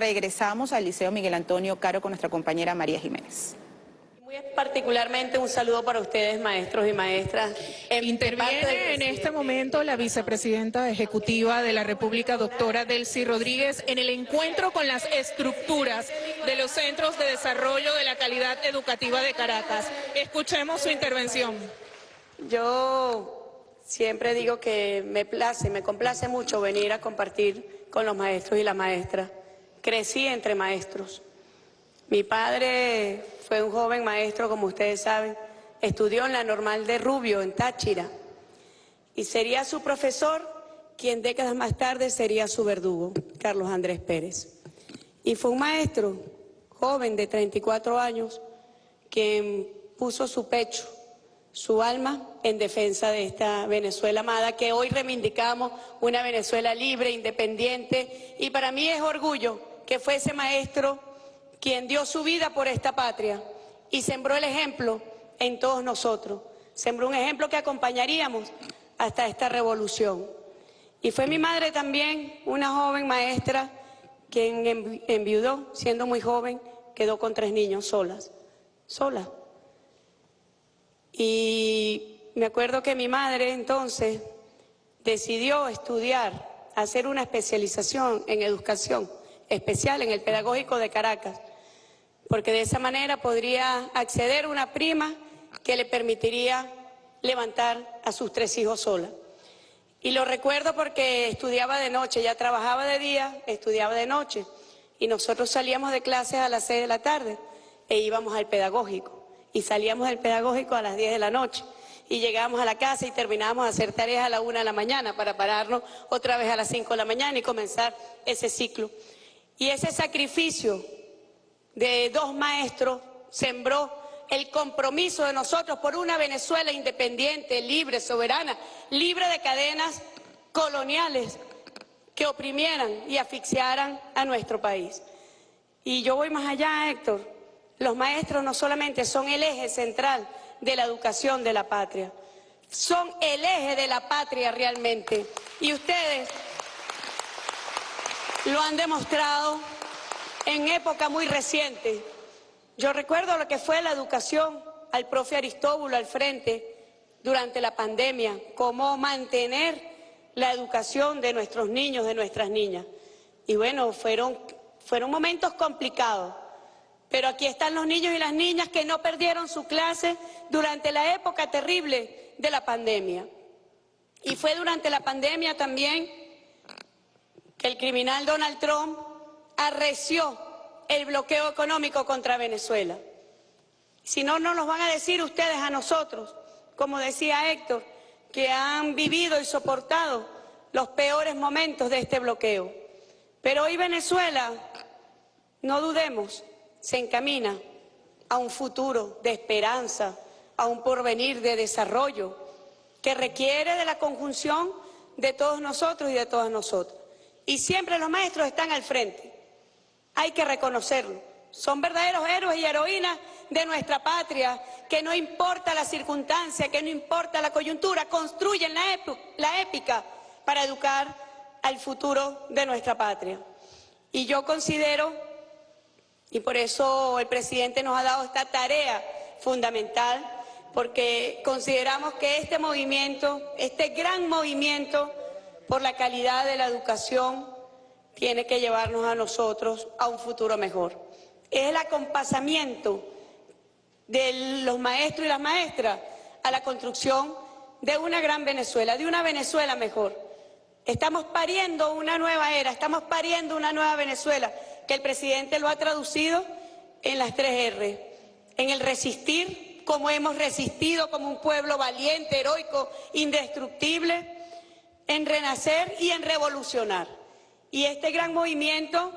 regresamos al Liceo Miguel Antonio Caro con nuestra compañera María Jiménez. Muy particularmente un saludo para ustedes, maestros y maestras. Interviene en este momento la vicepresidenta ejecutiva de la República, doctora Delcy Rodríguez, en el encuentro con las estructuras de los centros de desarrollo de la calidad educativa de Caracas. Escuchemos su intervención. Yo siempre digo que me place, me complace mucho venir a compartir con los maestros y las maestras. Crecí entre maestros. Mi padre fue un joven maestro, como ustedes saben, estudió en la normal de Rubio, en Táchira, y sería su profesor quien décadas más tarde sería su verdugo, Carlos Andrés Pérez. Y fue un maestro joven de 34 años quien puso su pecho, su alma en defensa de esta Venezuela amada que hoy reivindicamos, una Venezuela libre, independiente, y para mí es orgullo que fue ese maestro quien dio su vida por esta patria y sembró el ejemplo en todos nosotros. Sembró un ejemplo que acompañaríamos hasta esta revolución. Y fue mi madre también, una joven maestra, quien enviudó, siendo muy joven, quedó con tres niños solas, sola. Y me acuerdo que mi madre entonces decidió estudiar, hacer una especialización en educación especial en el Pedagógico de Caracas porque de esa manera podría acceder a una prima que le permitiría levantar a sus tres hijos sola. Y lo recuerdo porque estudiaba de noche, ya trabajaba de día, estudiaba de noche, y nosotros salíamos de clases a las seis de la tarde e íbamos al pedagógico, y salíamos del pedagógico a las diez de la noche, y llegábamos a la casa y terminábamos de hacer tareas a la una de la mañana para pararnos otra vez a las cinco de la mañana y comenzar ese ciclo. Y ese sacrificio de dos maestros sembró el compromiso de nosotros por una Venezuela independiente, libre, soberana, libre de cadenas coloniales que oprimieran y asfixiaran a nuestro país. Y yo voy más allá, Héctor. Los maestros no solamente son el eje central de la educación de la patria, son el eje de la patria realmente. Y ustedes lo han demostrado en época muy reciente. Yo recuerdo lo que fue la educación al profe Aristóbulo al frente durante la pandemia, cómo mantener la educación de nuestros niños, de nuestras niñas. Y bueno, fueron, fueron momentos complicados, pero aquí están los niños y las niñas que no perdieron su clase durante la época terrible de la pandemia. Y fue durante la pandemia también que el criminal Donald Trump arreció el bloqueo económico contra Venezuela. Si no, no nos van a decir ustedes a nosotros, como decía Héctor, que han vivido y soportado los peores momentos de este bloqueo. Pero hoy Venezuela, no dudemos, se encamina a un futuro de esperanza, a un porvenir de desarrollo, que requiere de la conjunción de todos nosotros y de todas nosotras. Y siempre los maestros están al frente hay que reconocerlo. Son verdaderos héroes y heroínas de nuestra patria, que no importa la circunstancia, que no importa la coyuntura, construyen la, la épica para educar al futuro de nuestra patria. Y yo considero, y por eso el presidente nos ha dado esta tarea fundamental, porque consideramos que este movimiento, este gran movimiento por la calidad de la educación, tiene que llevarnos a nosotros a un futuro mejor. Es el acompasamiento de los maestros y las maestras a la construcción de una gran Venezuela, de una Venezuela mejor. Estamos pariendo una nueva era, estamos pariendo una nueva Venezuela, que el presidente lo ha traducido en las tres R, en el resistir, como hemos resistido como un pueblo valiente, heroico, indestructible, en renacer y en revolucionar. Y este gran movimiento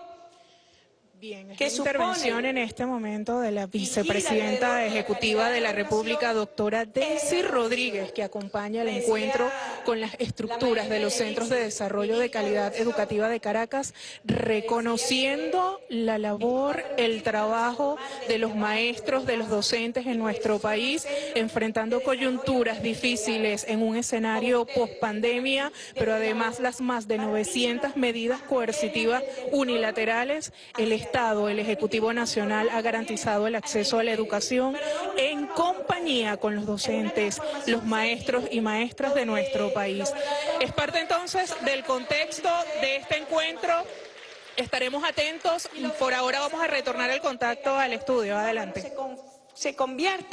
Bien, es que la intervención en este momento de la vicepresidenta ejecutiva de la República, doctora Daisy Rodríguez, que acompaña el encuentro con las estructuras de los Centros de Desarrollo de Calidad Educativa de Caracas, reconociendo la labor, el trabajo de los maestros, de los docentes en nuestro país, enfrentando coyunturas difíciles en un escenario post-pandemia, pero además las más de 900 medidas coercitivas unilaterales, el Estado, el Ejecutivo Nacional ha garantizado el acceso a la educación en compañía con los docentes, los maestros y maestras de nuestro país. Es parte entonces del contexto de este encuentro. Estaremos atentos. Por ahora vamos a retornar el contacto al estudio. Adelante. se convierte